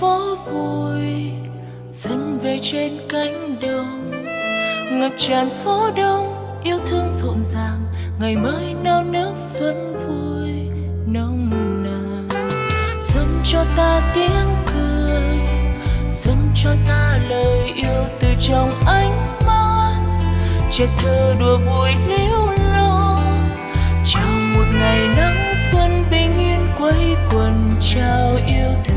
phố vui dần về trên cánh đồng. Ngập tràn phố đông, yêu thương rộn ràng, ngày mới nao nước xuân vui, nồng nàn. Dâng cho ta tiếng cười, dâng cho ta lời yêu từ trong ánh mắt. Trẻ thơ đùa vui liêu lo chào một ngày nắng xuân bình yên quay quần trao yêu thương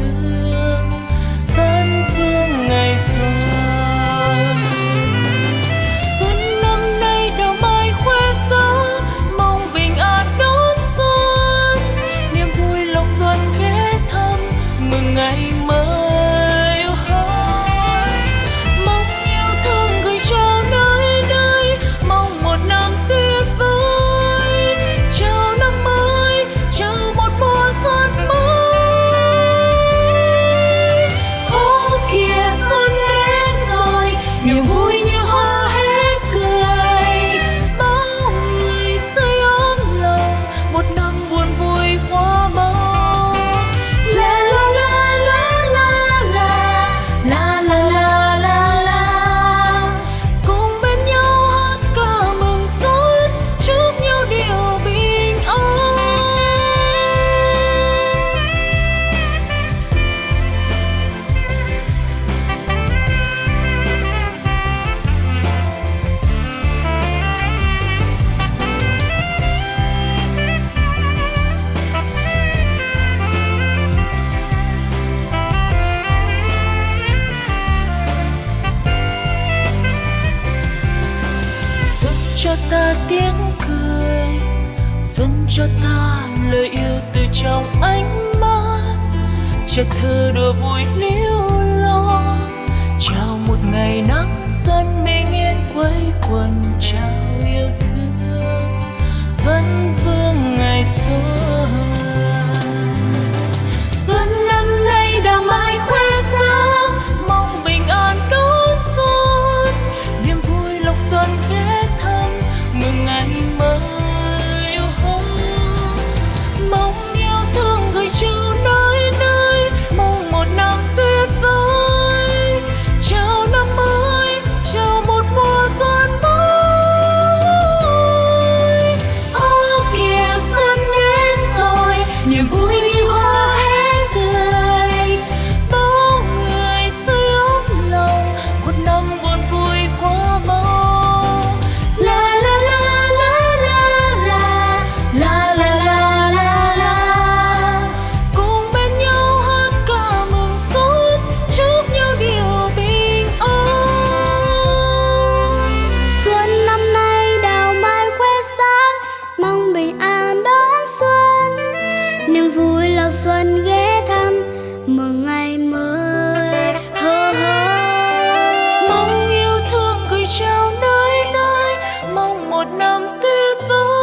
cho ta tiếng cười dâng cho ta lời yêu từ trong ánh mắt. Chất thơ đùa vui liêu lo, chào một ngày nắng xuân bình yên quay quần trăng. lao xuân ghé thăm, mừng ngày mới. Hơ hơ. Mong yêu thương gửi trao nơi nơi, mong một năm tuyệt vời.